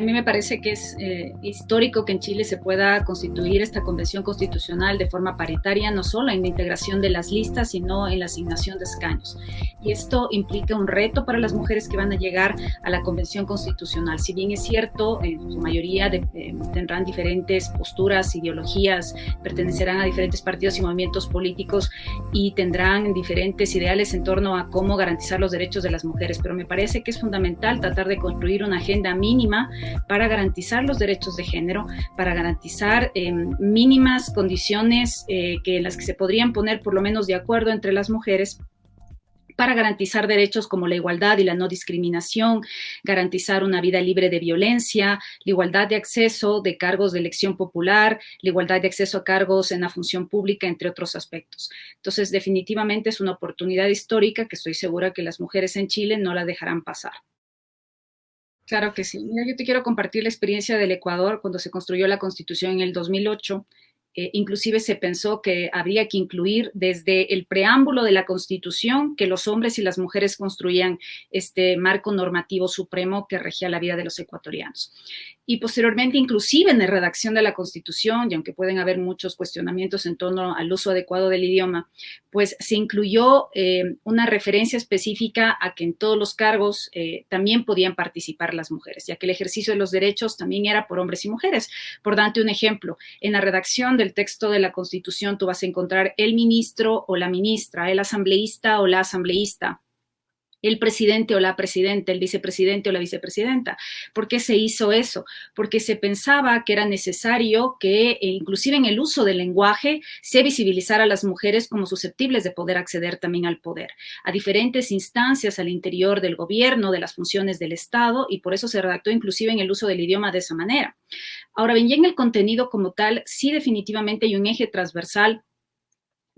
A mí me parece que es eh, histórico que en Chile se pueda constituir esta convención constitucional de forma paritaria, no solo en la integración de las listas, sino en la asignación de escaños. Y esto implica un reto para las mujeres que van a llegar a la convención constitucional. Si bien es cierto, en su mayoría eh, tendrán diferentes posturas, ideologías, pertenecerán a diferentes partidos y movimientos políticos y tendrán diferentes ideales en torno a cómo garantizar los derechos de las mujeres. Pero me parece que es fundamental tratar de construir una agenda mínima para garantizar los derechos de género, para garantizar em, mínimas condiciones eh, que las que se podrían poner por lo menos de acuerdo entre las mujeres para garantizar derechos como la igualdad y la no discriminación, garantizar una vida libre de violencia, la igualdad de acceso de cargos de elección popular, la igualdad de acceso a cargos en la función pública, entre otros aspectos. Entonces, definitivamente es una oportunidad histórica que estoy segura que las mujeres en Chile no la dejarán pasar. Claro que sí. Mira, yo te quiero compartir la experiencia del Ecuador cuando se construyó la Constitución en el 2008. Eh, inclusive se pensó que habría que incluir desde el preámbulo de la Constitución que los hombres y las mujeres construían este marco normativo supremo que regía la vida de los ecuatorianos y posteriormente inclusive en la redacción de la Constitución, y aunque pueden haber muchos cuestionamientos en torno al uso adecuado del idioma, pues se incluyó eh, una referencia específica a que en todos los cargos eh, también podían participar las mujeres, ya que el ejercicio de los derechos también era por hombres y mujeres. Por darte un ejemplo, en la redacción del texto de la Constitución tú vas a encontrar el ministro o la ministra, el asambleísta o la asambleísta, el presidente o la presidenta, el vicepresidente o la vicepresidenta. ¿Por qué se hizo eso? Porque se pensaba que era necesario que, e inclusive en el uso del lenguaje, se visibilizara a las mujeres como susceptibles de poder acceder también al poder, a diferentes instancias al interior del gobierno, de las funciones del Estado, y por eso se redactó inclusive en el uso del idioma de esa manera. Ahora bien, ya en el contenido como tal, sí definitivamente hay un eje transversal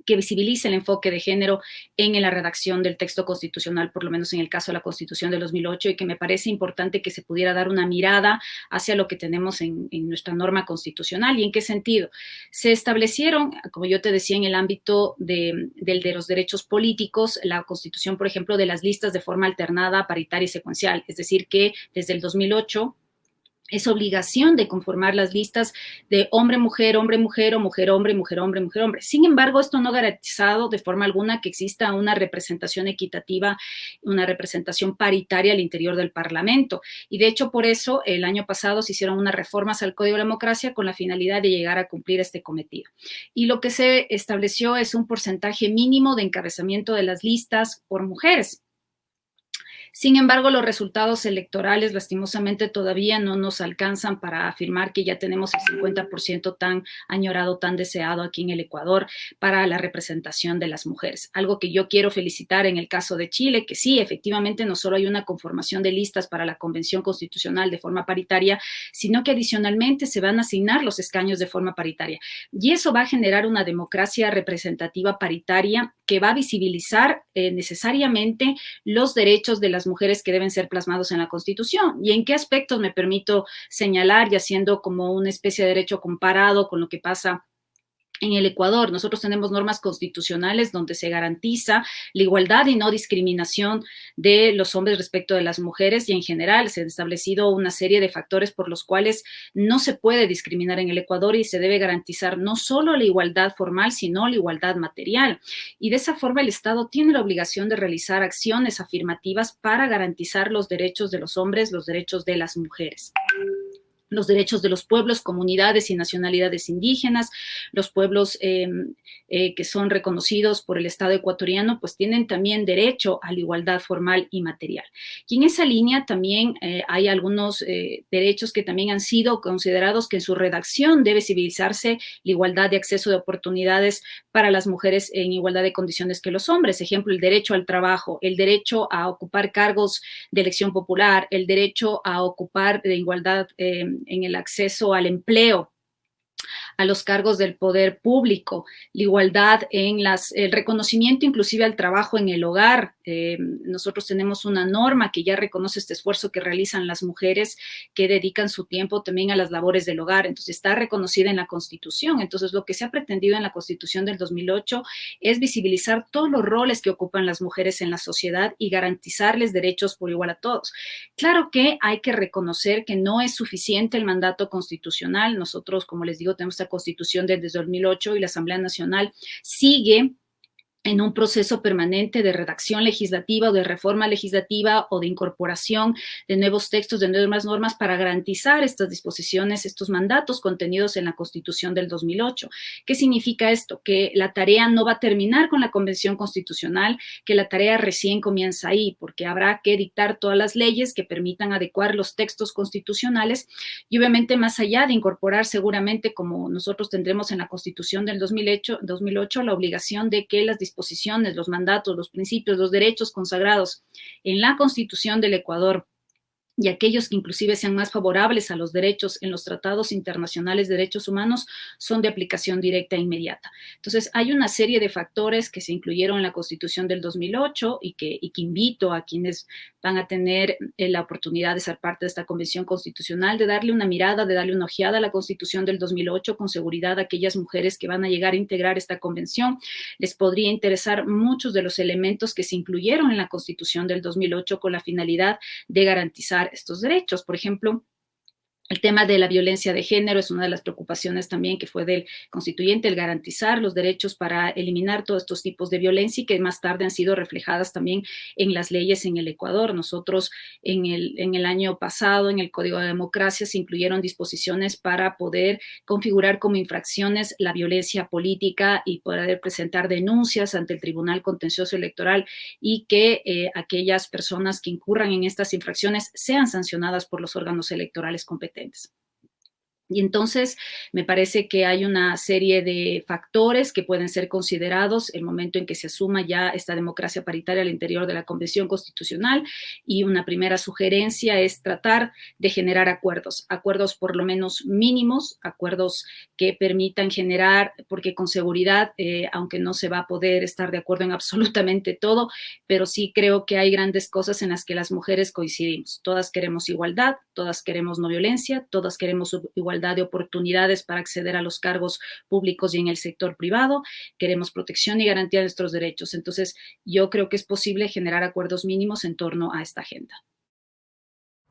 que visibilice el enfoque de género en la redacción del texto constitucional, por lo menos en el caso de la Constitución de 2008, y que me parece importante que se pudiera dar una mirada hacia lo que tenemos en, nuestra norma constitucional. ¿Y en qué sentido? Se establecieron, como yo te decía, en el ámbito de, de los derechos políticos, la Constitución, por ejemplo, de las listas de forma alternada, paritaria y secuencial, es decir, que desde el 2008 es obligación de conformar las listas de hombre-mujer, hombre-mujer o mujer-hombre, mujer-hombre, mujer-hombre. Sin embargo, esto no ha garantizado de forma alguna que exista una representación equitativa, una representación paritaria al interior del Parlamento. Y de hecho, por eso, el año pasado se hicieron unas reformas al Código de Democracia con la finalidad de llegar a cumplir este cometido. Y lo que se estableció es un porcentaje mínimo de encabezamiento de las listas por mujeres. Sin embargo, los resultados electorales lastimosamente todavía no nos alcanzan para afirmar que ya tenemos el 50% tan añorado, tan deseado aquí en el Ecuador para la representación de las mujeres. Algo que yo quiero felicitar en el caso de Chile, que sí, efectivamente no solo hay una conformación de listas para la Convención Constitucional de forma paritaria, sino que adicionalmente se van a asignar los escaños de forma paritaria. Y eso va a generar una democracia representativa paritaria que va a visibilizar eh, necesariamente los derechos de las mujeres que deben ser plasmados en la Constitución. ¿Y en qué aspectos me permito señalar y haciendo como una especie de derecho comparado con lo que pasa en el Ecuador. Nosotros tenemos normas constitucionales donde se garantiza la igualdad y no discriminación de los hombres respecto de las mujeres y en general se han establecido una serie de factores por los cuales no se puede discriminar en el Ecuador y se debe garantizar no solo la igualdad formal, sino la igualdad material. Y de esa forma el Estado tiene la obligación de realizar acciones afirmativas para garantizar los derechos de los hombres, los derechos de las mujeres los derechos de los pueblos, comunidades y nacionalidades indígenas, los pueblos eh, eh, que son reconocidos por el Estado ecuatoriano, pues tienen también derecho a la igualdad formal y material. Y en esa línea también eh, hay algunos derechos que también han sido considerados que en su redacción debe civilizarse la igualdad de acceso de oportunidades para las mujeres en igualdad de condiciones que los hombres. Ejemplo, el derecho al trabajo, el derecho a ocupar cargos de elección popular, el derecho a ocupar de igualdad en el acceso al empleo, a los cargos del poder público, la igualdad en las, el reconocimiento inclusive al trabajo en el hogar. Eh, nosotros tenemos una norma que ya reconoce este esfuerzo que realizan las mujeres que dedican su tiempo también a las labores del hogar. Entonces está reconocida en la Constitución. Entonces lo que se ha pretendido en la Constitución del 2008 es visibilizar todos los roles que ocupan las mujeres en la sociedad y garantizarles derechos por igual a todos. Claro que hay que reconocer que no es suficiente el mandato constitucional. Nosotros, como les digo, tenemos constitución desde 2008 y la Asamblea Nacional sigue en un proceso permanente de redacción legislativa o de reforma legislativa o de incorporación de nuevos textos, de nuevas normas para garantizar estas disposiciones, estos mandatos contenidos en la Constitución del 2008. ¿Qué significa esto? Que la tarea no va a terminar con la Convención Constitucional, que la tarea recién comienza ahí, porque habrá que dictar todas las leyes que permitan adecuar los textos constitucionales y obviamente más allá de incorporar seguramente, como nosotros tendremos en la Constitución del 2008, 2008 la obligación de que las disposiciones disposiciones, los mandatos, los principios, los derechos consagrados en la Constitución del Ecuador y aquellos que inclusive sean más favorables a los derechos en los tratados internacionales de derechos humanos son de aplicación directa e inmediata. Entonces, hay una serie de factores que se incluyeron en la Constitución del 2008 y que, y que invito a quienes van a tener eh, la oportunidad de ser parte de esta Convención Constitucional, de darle una mirada, de darle una ojeada a la Constitución del 2008, con seguridad a aquellas mujeres que van a llegar a integrar esta convención. Les podría interesar muchos de los elementos que se incluyeron en la Constitución del 2008 con la finalidad de garantizar estos derechos. Por ejemplo, el tema de la violencia de género es una de las preocupaciones también que fue del constituyente, el garantizar los derechos para eliminar todos estos tipos de violencia y que más tarde han sido reflejadas también en las leyes en el Ecuador. Nosotros en el, en el año pasado, en el Código de Democracia, se incluyeron disposiciones para poder configurar como infracciones la violencia política y poder presentar denuncias ante el Tribunal Contencioso Electoral y que eh, aquellas personas que incurran en estas infracciones sean sancionadas por los órganos electorales competentes. things. Y entonces me parece que hay una serie de factores que pueden ser considerados el momento en que se asuma ya esta democracia paritaria al interior de la Convención Constitucional y una primera sugerencia es tratar de generar acuerdos, acuerdos por lo menos mínimos, acuerdos que permitan generar, porque con seguridad, eh, aunque no se va a poder estar de acuerdo en absolutamente todo, pero sí creo que hay grandes cosas en las que las mujeres coincidimos. Todas queremos igualdad, todas queremos no violencia, todas queremos igualdad de oportunidades para acceder a los cargos públicos y en el sector privado, queremos protección y garantía de nuestros derechos. Entonces, yo creo que es posible generar acuerdos mínimos en torno a esta agenda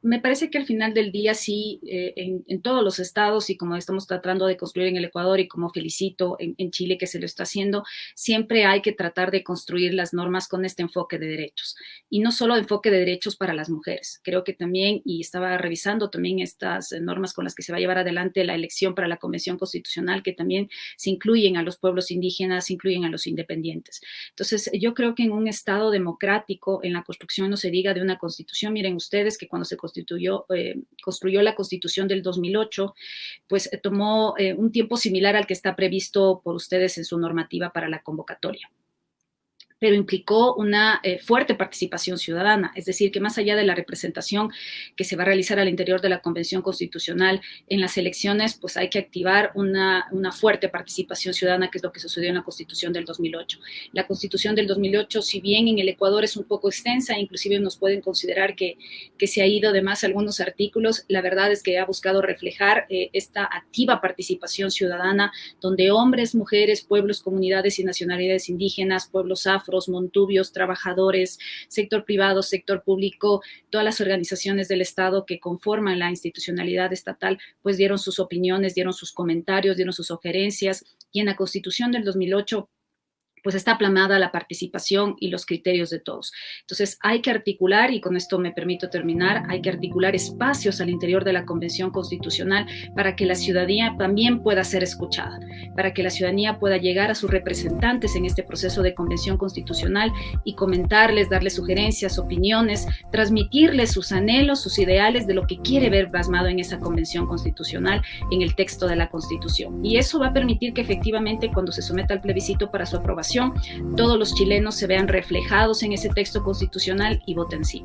me parece que al final del día sí, eh, en, todos los estados y como estamos tratando de construir en el Ecuador y como felicito en, Chile que se lo está haciendo, siempre hay que tratar de construir las normas con este enfoque de derechos. Y no solo enfoque de derechos para las mujeres, creo que también, y estaba revisando también estas normas con las que se va a llevar adelante la elección para la Convención Constitucional, que también se incluyen a los pueblos indígenas, se incluyen a los independientes. Entonces, yo creo que en un estado democrático, en la construcción no se diga de una constitución, miren ustedes que cuando se constituyó, eh, construyó la Constitución del 2008, pues eh, tomó eh, un tiempo similar al que está previsto por ustedes en su normativa para la convocatoria pero implicó una eh, fuerte participación ciudadana, es decir, que más allá de la representación que se va a realizar al interior de la Convención Constitucional en las elecciones, pues hay que activar una, una fuerte participación ciudadana, que es lo que sucedió en la Constitución del 2008. La Constitución del 2008, si bien en el Ecuador es un poco extensa, inclusive nos pueden considerar que, que se ha ido de más algunos artículos, la verdad es que ha buscado reflejar eh, esta activa participación ciudadana, donde hombres, mujeres, pueblos, comunidades y nacionalidades indígenas, pueblos afro, montubios, trabajadores, sector privado, sector público, todas las organizaciones del Estado que conforman la institucionalidad estatal, pues dieron sus opiniones, dieron sus comentarios, dieron sus sugerencias. Y en la Constitución del 2008 pues está plamada la participación y los criterios de todos. Entonces hay que articular, y con esto me permito terminar, hay que articular espacios al interior de la Convención Constitucional para que la ciudadanía también pueda ser escuchada, para que la ciudadanía pueda llegar a sus representantes en este proceso de Convención Constitucional y comentarles, darles sugerencias, opiniones, transmitirles sus anhelos, sus ideales de lo que quiere ver plasmado en esa Convención Constitucional, en el texto de la Constitución. Y eso va a permitir que efectivamente cuando se someta al plebiscito para su aprobación, todos los chilenos se vean reflejados en ese texto constitucional y voten sí.